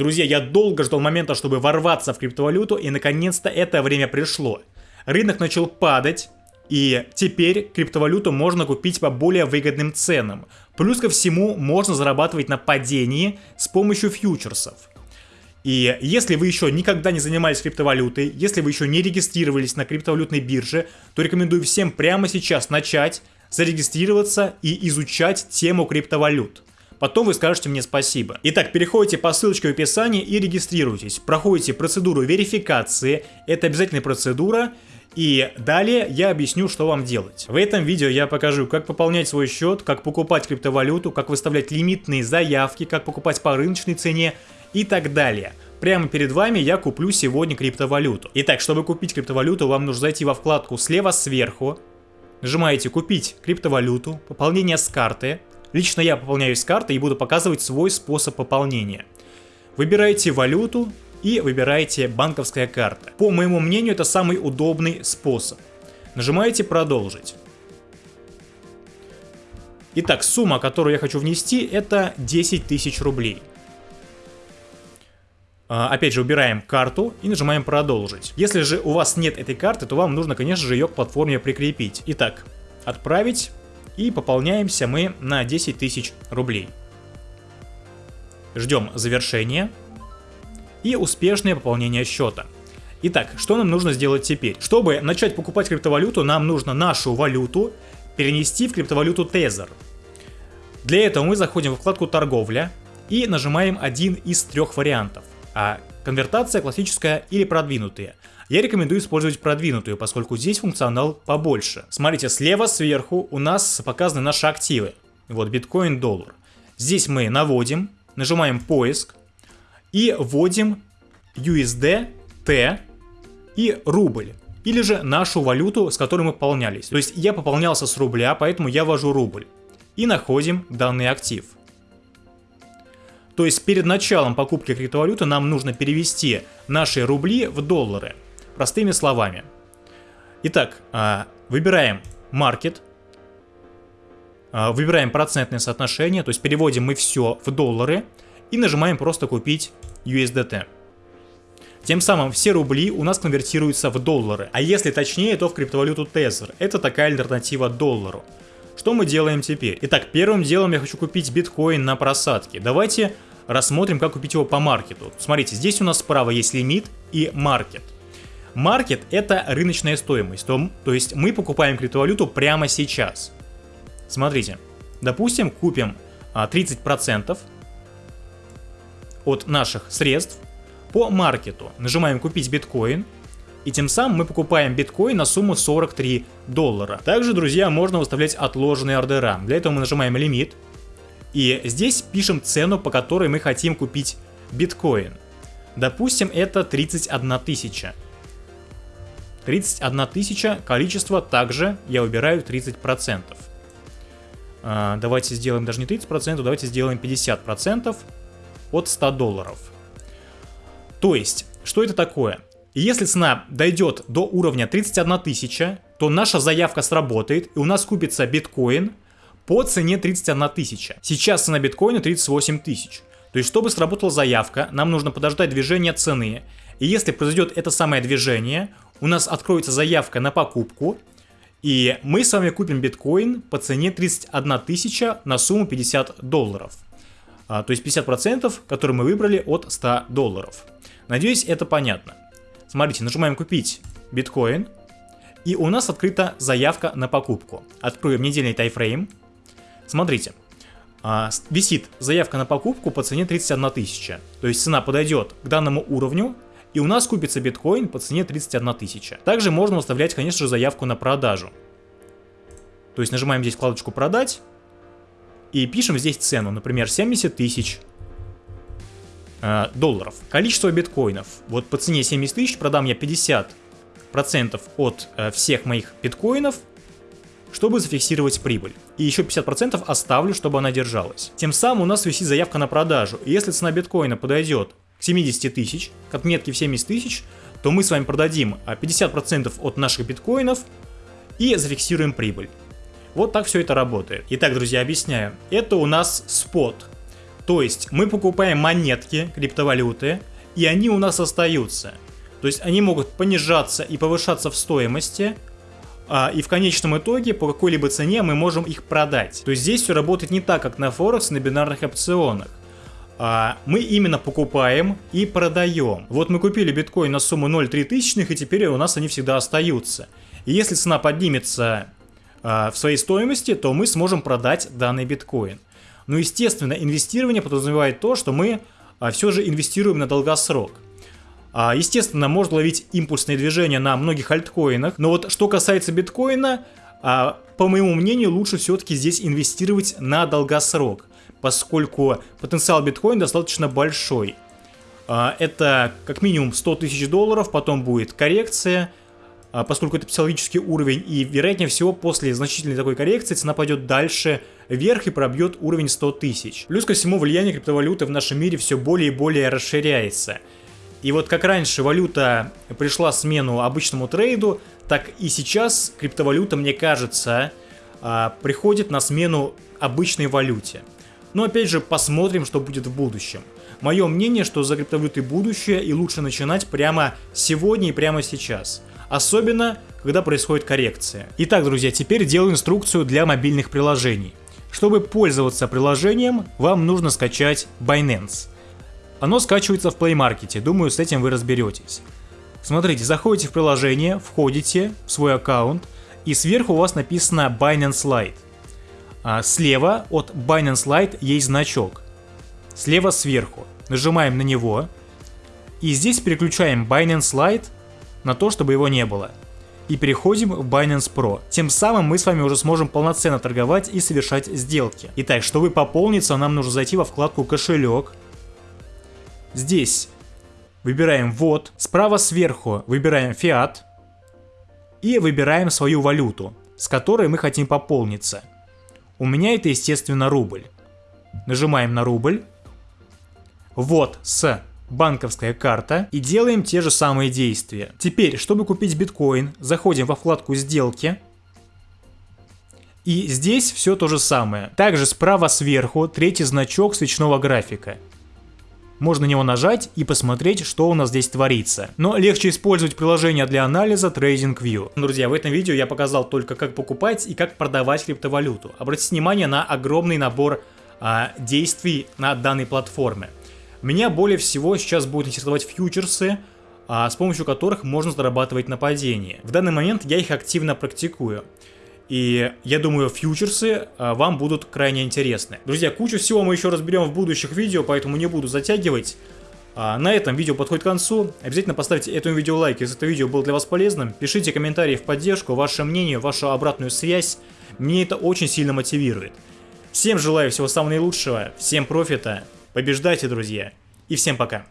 Друзья, я долго ждал момента, чтобы ворваться в криптовалюту, и наконец-то это время пришло. Рынок начал падать, и теперь криптовалюту можно купить по более выгодным ценам. Плюс ко всему можно зарабатывать на падении с помощью фьючерсов. И если вы еще никогда не занимались криптовалютой, если вы еще не регистрировались на криптовалютной бирже, то рекомендую всем прямо сейчас начать, зарегистрироваться и изучать тему криптовалют. Потом вы скажете мне спасибо. Итак, переходите по ссылочке в описании и регистрируйтесь. Проходите процедуру верификации, это обязательная процедура. И далее я объясню, что вам делать. В этом видео я покажу, как пополнять свой счет, как покупать криптовалюту, как выставлять лимитные заявки, как покупать по рыночной цене и так далее. Прямо перед вами я куплю сегодня криптовалюту. Итак, чтобы купить криптовалюту, вам нужно зайти во вкладку слева сверху, нажимаете «Купить криптовалюту», «Пополнение с карты», Лично я пополняюсь с карты и буду показывать свой способ пополнения. Выбираете валюту и выбираете банковская карта. По моему мнению, это самый удобный способ. Нажимаете «Продолжить». Итак, сумма, которую я хочу внести, это 10 тысяч рублей. А, опять же, убираем карту и нажимаем «Продолжить». Если же у вас нет этой карты, то вам нужно, конечно же, ее к платформе прикрепить. Итак, «Отправить», и пополняемся мы на 10 тысяч рублей. Ждем завершения и успешное пополнение счета. Итак, что нам нужно сделать теперь? Чтобы начать покупать криптовалюту, нам нужно нашу валюту перенести в криптовалюту Tether. Для этого мы заходим в вкладку «Торговля» и нажимаем один из трех вариантов. А конвертация классическая или продвинутая. Я рекомендую использовать продвинутую, поскольку здесь функционал побольше. Смотрите, слева сверху у нас показаны наши активы. Вот биткоин, доллар. Здесь мы наводим, нажимаем поиск и вводим USD, T и рубль. Или же нашу валюту, с которой мы пополнялись. То есть я пополнялся с рубля, поэтому я ввожу рубль. И находим данный актив. То есть перед началом покупки криптовалюты нам нужно перевести наши рубли в доллары. Простыми словами. Итак, а, выбираем маркет, а, выбираем процентное соотношение, то есть переводим мы все в доллары и нажимаем просто купить USDT. Тем самым все рубли у нас конвертируются в доллары, а если точнее, то в криптовалюту Tether. Это такая альтернатива доллару. Что мы делаем теперь? Итак, первым делом я хочу купить биткоин на просадке. Давайте рассмотрим, как купить его по маркету. Смотрите, здесь у нас справа есть лимит и маркет. Маркет это рыночная стоимость, то, то есть мы покупаем криптовалюту прямо сейчас. Смотрите, допустим, купим 30% а, от наших средств по маркету. Нажимаем купить биткоин. И тем самым мы покупаем биткоин на сумму 43 доллара. Также, друзья, можно выставлять отложенные ордера. Для этого мы нажимаем лимит. И здесь пишем цену, по которой мы хотим купить биткоин. Допустим, это 31 тысяча. 31 тысяча, количество также я убираю 30%. А, давайте сделаем даже не 30%, давайте сделаем 50% от 100 долларов. То есть, что это такое? Если цена дойдет до уровня 31 тысяча, то наша заявка сработает и у нас купится биткоин по цене 31 тысяча. Сейчас цена биткоина 38 тысяч. То есть, чтобы сработала заявка, нам нужно подождать движения цены. И если произойдет это самое движение, у нас откроется заявка на покупку, и мы с вами купим биткоин по цене 31 тысяча на сумму 50 долларов. А, то есть 50%, которые мы выбрали от 100 долларов. Надеюсь, это понятно. Смотрите, нажимаем «Купить биткоин», и у нас открыта заявка на покупку. Откроем недельный тайфрейм. Смотрите, а, висит заявка на покупку по цене 31 тысяча. То есть цена подойдет к данному уровню, и у нас купится биткоин по цене 31 тысяча. Также можно выставлять, конечно же, заявку на продажу. То есть нажимаем здесь вкладочку «Продать» и пишем здесь цену, например, 70 тысяч э, долларов. Количество биткоинов. Вот по цене 70 тысяч продам я 50% от э, всех моих биткоинов, чтобы зафиксировать прибыль. И еще 50% оставлю, чтобы она держалась. Тем самым у нас висит заявка на продажу. И если цена биткоина подойдет к 70 тысяч, к отметке в 70 тысяч, то мы с вами продадим 50% а, от наших биткоинов и зафиксируем прибыль. Вот так все это работает. Итак, друзья, объясняю. Это у нас спот. То есть мы покупаем монетки, криптовалюты, и они у нас остаются. То есть они могут понижаться и повышаться в стоимости, а, и в конечном итоге по какой-либо цене мы можем их продать. То есть здесь все работает не так, как на Форекс, на бинарных опционах. А, мы именно покупаем и продаем. Вот мы купили биткоин на сумму 0,3 тысячных, и теперь у нас они всегда остаются. И если цена поднимется а, в своей стоимости, то мы сможем продать данный биткоин. Но, естественно, инвестирование подразумевает то, что мы а, все же инвестируем на долгосрок. А, естественно, можно ловить импульсные движения на многих альткоинах, но вот что касается биткоина, а, по моему мнению, лучше все-таки здесь инвестировать на долгосрок, поскольку потенциал биткоина достаточно большой. А, это как минимум 100 тысяч долларов, потом будет коррекция, а, поскольку это психологический уровень, и вероятнее всего после значительной такой коррекции цена пойдет дальше вверх и пробьет уровень 100 тысяч. Плюс ко всему влияние криптовалюты в нашем мире все более и более расширяется. И вот как раньше валюта пришла смену обычному трейду, так и сейчас криптовалюта, мне кажется, а, приходит на смену обычной валюте. Но опять же, посмотрим, что будет в будущем. Мое мнение, что за криптовалютой будущее и лучше начинать прямо сегодня и прямо сейчас. Особенно, когда происходит коррекция. Итак, друзья, теперь делаю инструкцию для мобильных приложений. Чтобы пользоваться приложением, вам нужно скачать Binance. Оно скачивается в Play Market, думаю, с этим вы разберетесь. Смотрите, заходите в приложение, входите в свой аккаунт, и сверху у вас написано Binance Lite. А слева от Binance Lite есть значок. Слева сверху. Нажимаем на него. И здесь переключаем Binance Lite на то, чтобы его не было. И переходим в Binance Pro. Тем самым мы с вами уже сможем полноценно торговать и совершать сделки. Итак, чтобы пополниться, нам нужно зайти во вкладку кошелек. Здесь выбираем ввод. Справа сверху выбираем фиат. И выбираем свою валюту, с которой мы хотим пополниться. У меня это, естественно, рубль. Нажимаем на рубль. Вот с банковская карта и делаем те же самые действия. Теперь, чтобы купить биткоин, заходим во вкладку сделки. И здесь все то же самое. Также справа сверху третий значок свечного графика. Можно на него нажать и посмотреть, что у нас здесь творится. Но легче использовать приложение для анализа TradingView. Друзья, в этом видео я показал только как покупать и как продавать криптовалюту. Обратите внимание на огромный набор а, действий на данной платформе. Меня более всего сейчас будут интересовать фьючерсы, а, с помощью которых можно зарабатывать на падении. В данный момент я их активно практикую. И я думаю, фьючерсы а, вам будут крайне интересны. Друзья, кучу всего мы еще разберем в будущих видео, поэтому не буду затягивать. А, на этом видео подходит к концу. Обязательно поставьте этому видео лайк, если это видео было для вас полезным. Пишите комментарии в поддержку, ваше мнение, вашу обратную связь. Мне это очень сильно мотивирует. Всем желаю всего самого наилучшего, всем профита. Побеждайте, друзья. И всем пока.